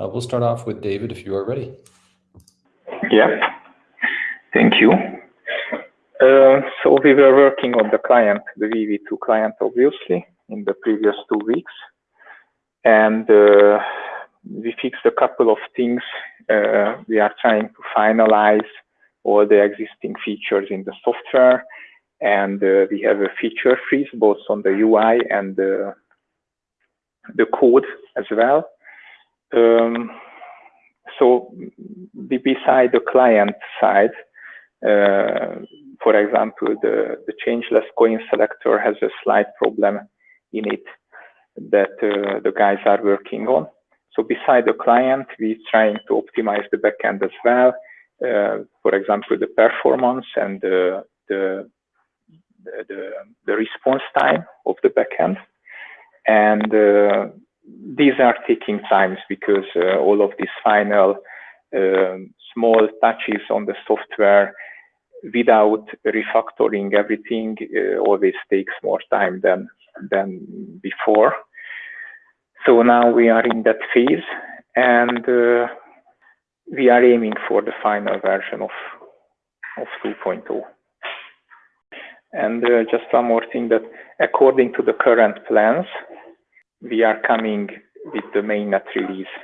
Uh, we'll start off with David if you are ready. Yeah, thank you. Uh, so we were working on the client, the VV2 client, obviously, in the previous two weeks. And uh, we fixed a couple of things. Uh, we are trying to finalize all the existing features in the software. And uh, we have a feature freeze both on the UI and the, the code as well. Um, so beside the client side, uh, for example, the, the changeless coin selector has a slight problem in it that uh, the guys are working on. So beside the client, we're trying to optimize the backend as well. Uh, for example, the performance and the, the, the, the response time of the backend. And uh, these are taking times because uh, all of these final um, small touches on the software without refactoring everything uh, always takes more time than than before. So now we are in that phase and uh, we are aiming for the final version of, of 2.0. And uh, just one more thing that according to the current plans, we are coming with the mainnet release.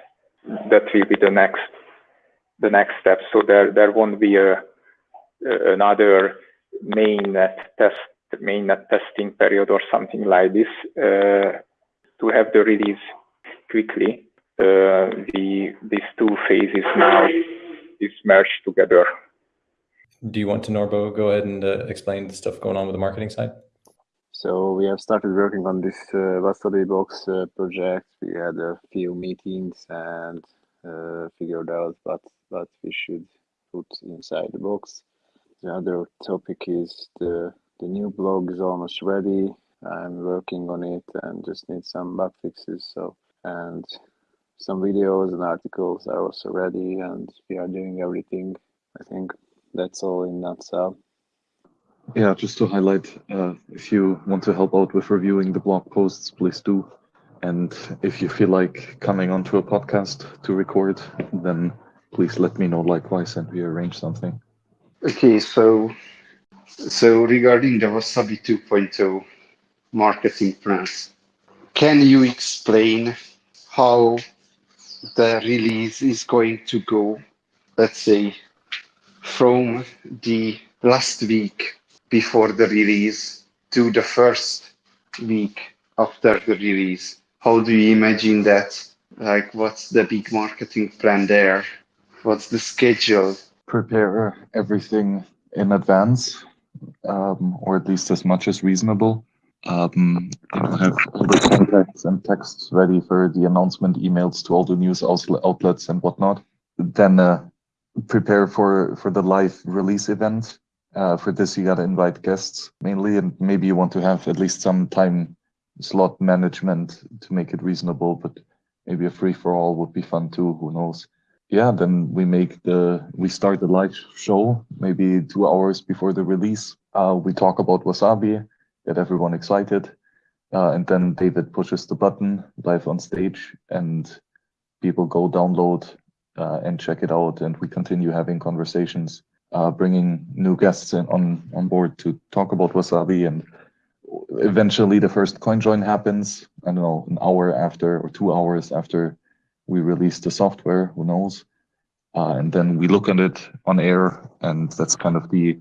That will be the next the next step. So there there won't be a another mainnet test, mainnet testing period or something like this uh, to have the release quickly. Uh, the these two phases now is merged together. Do you want to, Norbo, go ahead and uh, explain the stuff going on with the marketing side? So we have started working on this uh, Box uh, project. We had a few meetings and uh, figured out what, what we should put inside the box. The other topic is the, the new blog is almost ready. I'm working on it and just need some bug fixes. So, and some videos and articles are also ready and we are doing everything. I think that's all in nutshell. Yeah, just to highlight, uh, if you want to help out with reviewing the blog posts, please do. And if you feel like coming onto a podcast to record, then please let me know likewise and we arrange something. Okay, so so regarding the Wasabi 2.0 marketing plans, can you explain how the release is going to go? Let's say from the last week before the release to the first week after the release. How do you imagine that? Like, what's the big marketing plan there? What's the schedule? prepare everything in advance, um, or at least as much as reasonable. Um, know, have all the contacts and texts ready for the announcement emails to all the news outlets and whatnot. Then uh, prepare for for the live release event. Uh, for this, you gotta invite guests mainly, and maybe you want to have at least some time slot management to make it reasonable. But maybe a free for all would be fun too. Who knows? yeah, then we make the we start the live show maybe two hours before the release. Uh, we talk about Wasabi, get everyone excited, uh, and then David pushes the button live on stage, and people go download uh, and check it out, and we continue having conversations, uh, bringing new guests in on on board to talk about Wasabi, and eventually the first coin join happens. I don't know, an hour after or two hours after we release the software, who knows? Uh, and then we look at it on air, and that's kind of the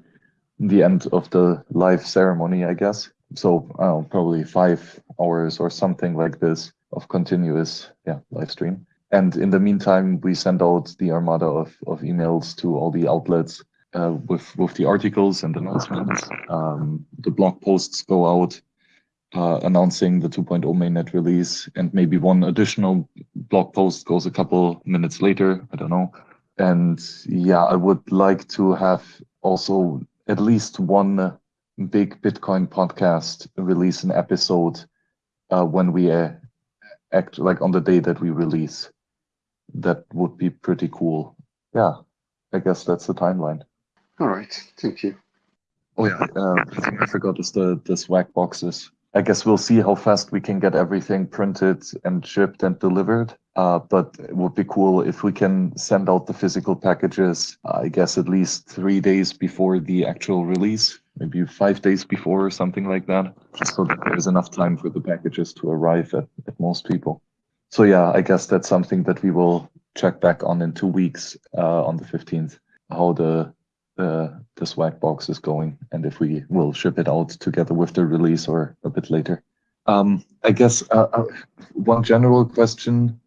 the end of the live ceremony, I guess. So probably five hours or something like this of continuous yeah live stream. And in the meantime, we send out the armada of, of emails to all the outlets uh, with with the articles and announcements. Um, the blog posts go out uh, announcing the 2.0 mainnet release, and maybe one additional blog post goes a couple minutes later. I don't know. And yeah, I would like to have also at least one big Bitcoin podcast release an episode uh, when we uh, act like on the day that we release. That would be pretty cool. Yeah, I guess that's the timeline. All right, thank you. Oh yeah, uh, I forgot is the the swag boxes. I guess we'll see how fast we can get everything printed and shipped and delivered. Uh, but it would be cool if we can send out the physical packages, I guess, at least three days before the actual release, maybe five days before or something like that, just so that there's enough time for the packages to arrive at, at most people. So yeah, I guess that's something that we will check back on in two weeks uh, on the 15th, how the uh, the swag box is going and if we will ship it out together with the release or a bit later. Um, I guess uh, uh, one general question,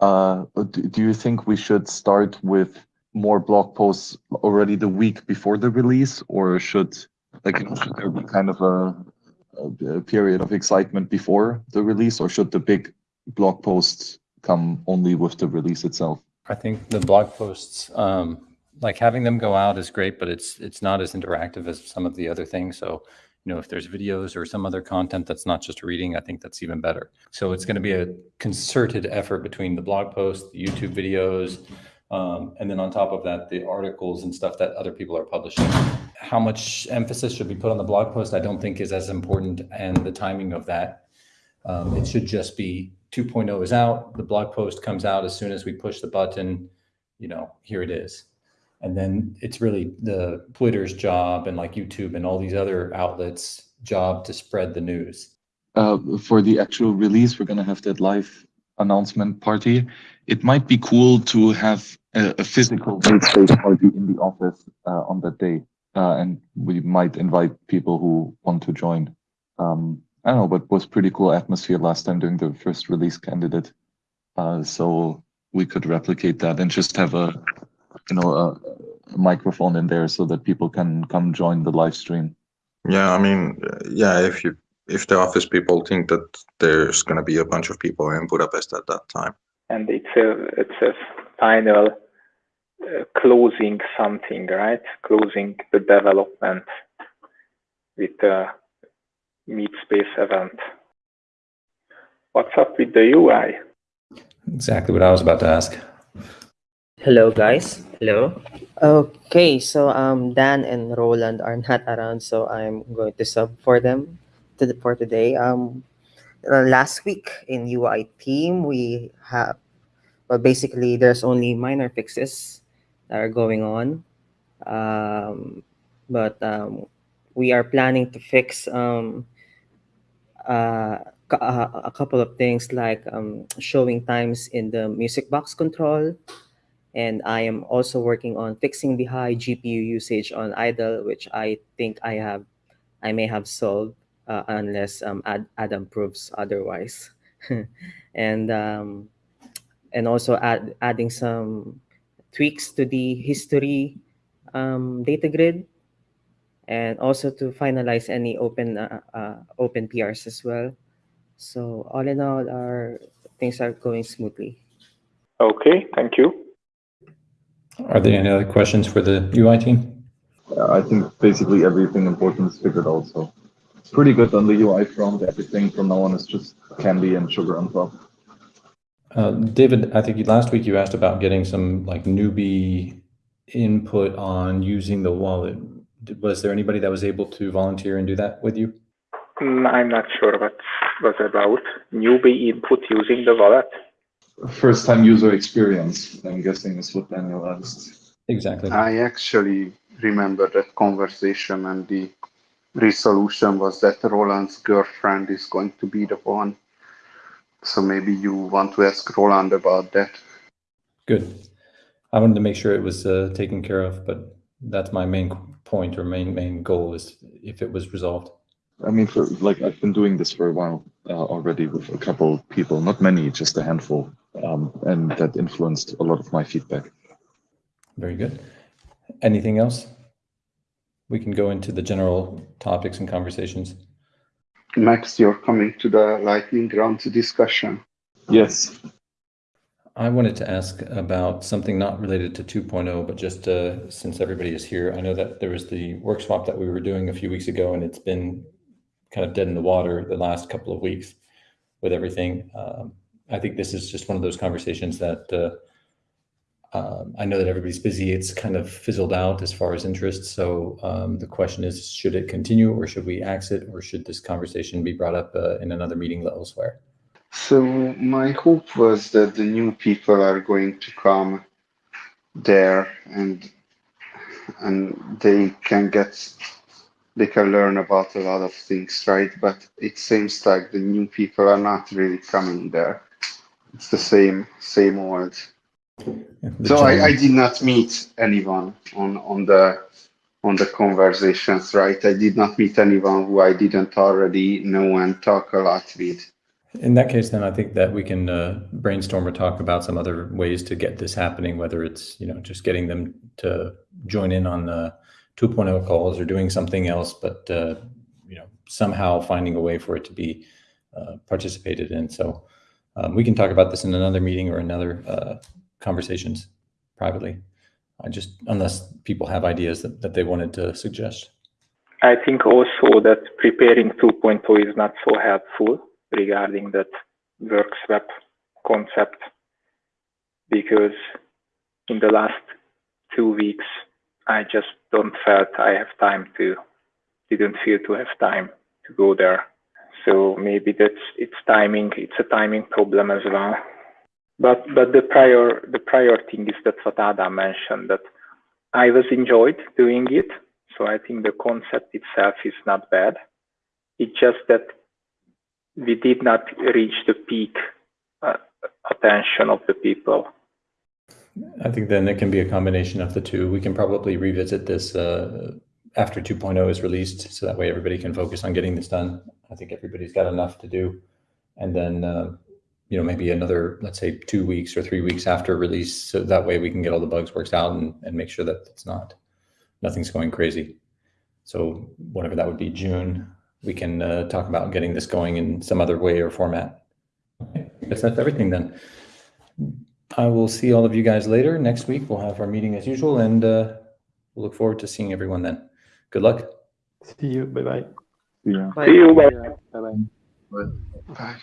uh, do, do you think we should start with more blog posts already the week before the release or should like should there be kind of a, a period of excitement before the release or should the big blog posts come only with the release itself? I think the blog posts, um, like having them go out is great, but it's it's not as interactive as some of the other things. So, you know, if there's videos or some other content that's not just reading, I think that's even better. So it's going to be a concerted effort between the blog posts, the YouTube videos, um, and then on top of that, the articles and stuff that other people are publishing. How much emphasis should be put on the blog post? I don't think is as important, and the timing of that. Um, it should just be 2.0 is out. The blog post comes out as soon as we push the button. You know, here it is and then it's really the Twitter's job and like YouTube and all these other outlets' job to spread the news. Uh, for the actual release, we're going to have that live announcement party. It might be cool to have a, a physical space party in the office uh, on that day, uh, and we might invite people who want to join. Um, I don't know, but was pretty cool atmosphere last time during the first release candidate. Uh, so we could replicate that and just have a you know a, a, microphone in there so that people can come join the live stream. Yeah i mean yeah if you if the office people think that there's going to be a bunch of people in budapest at that time. And it's a it's a final uh, closing something right? Closing the development with the meet space event. What's up with the ui exactly what i was about to ask Hello, guys. Hello. Okay, so um, Dan and Roland are not around, so I'm going to sub for them to the, for today. Um, uh, last week in UI team, we have, well, basically there's only minor fixes that are going on, um, but um, we are planning to fix um, uh, a couple of things like um, showing times in the music box control and I am also working on fixing the high GPU usage on idle, which I think I have, I may have solved uh, unless um, Ad, Adam proves otherwise. and um, and also add, adding some tweaks to the history um, data grid, and also to finalize any open uh, uh, open PRs as well. So all in all, our things are going smoothly. Okay, thank you. Are there any other questions for the UI team? Yeah, I think basically everything important is figured out. So it's pretty good on the UI front. Everything from now on is just candy and sugar on top. Uh, David, I think last week you asked about getting some like newbie input on using the wallet. Was there anybody that was able to volunteer and do that with you? Mm, I'm not sure what was about newbie input using the wallet first time user experience, I'm guessing is what Daniel asked. Exactly. I actually remember that conversation and the resolution was that Roland's girlfriend is going to be the one. So maybe you want to ask Roland about that. Good. I wanted to make sure it was uh, taken care of, but that's my main point or main main goal is if it was resolved. I mean, for like I've been doing this for a while uh, already with a couple people, not many, just a handful, um, and that influenced a lot of my feedback. Very good. Anything else? We can go into the general topics and conversations. Max, you're coming to the lightning round discussion. Yes. I wanted to ask about something not related to 2.0, but just uh, since everybody is here, I know that there was the work swap that we were doing a few weeks ago, and it's been kind of dead in the water the last couple of weeks with everything. Um, I think this is just one of those conversations that uh, um, I know that everybody's busy. It's kind of fizzled out as far as interest. So um, the question is, should it continue or should we exit or should this conversation be brought up uh, in another meeting elsewhere? So my hope was that the new people are going to come there and and they can get they can learn about a lot of things, right? But it seems like the new people are not really coming there. It's the same same old. The So I, I did not meet anyone on on the on the conversations, right? I did not meet anyone who I didn't already know and talk a lot with. In that case, then I think that we can uh, brainstorm or talk about some other ways to get this happening, whether it's, you know, just getting them to join in on the 2.0 calls or doing something else, but, uh, you know, somehow finding a way for it to be uh, participated in. So um, we can talk about this in another meeting or another uh, conversations privately. I just, unless people have ideas that, that they wanted to suggest. I think also that preparing 2.0 is not so helpful regarding that work swap concept because in the last two weeks I just don't felt I have time to didn't feel to have time to go there. So maybe that's it's timing. It's a timing problem as well. But but the prior the prior thing is that what Ada mentioned that I was enjoyed doing it. So I think the concept itself is not bad. It's just that we did not reach the peak uh, attention of the people. I think then it can be a combination of the two. We can probably revisit this uh, after 2.0 is released, so that way everybody can focus on getting this done. I think everybody's got enough to do. And then, uh, you know, maybe another, let's say, two weeks or three weeks after release, so that way we can get all the bugs worked out and, and make sure that it's not, nothing's going crazy. So whatever that would be, June, we can uh, talk about getting this going in some other way or format. Okay, that's everything then. I will see all of you guys later. Next week, we'll have our meeting as usual, and uh, we'll look forward to seeing everyone then. Good luck. See you. Bye bye. Yeah. Bye. See you. Bye. Bye bye. Bye.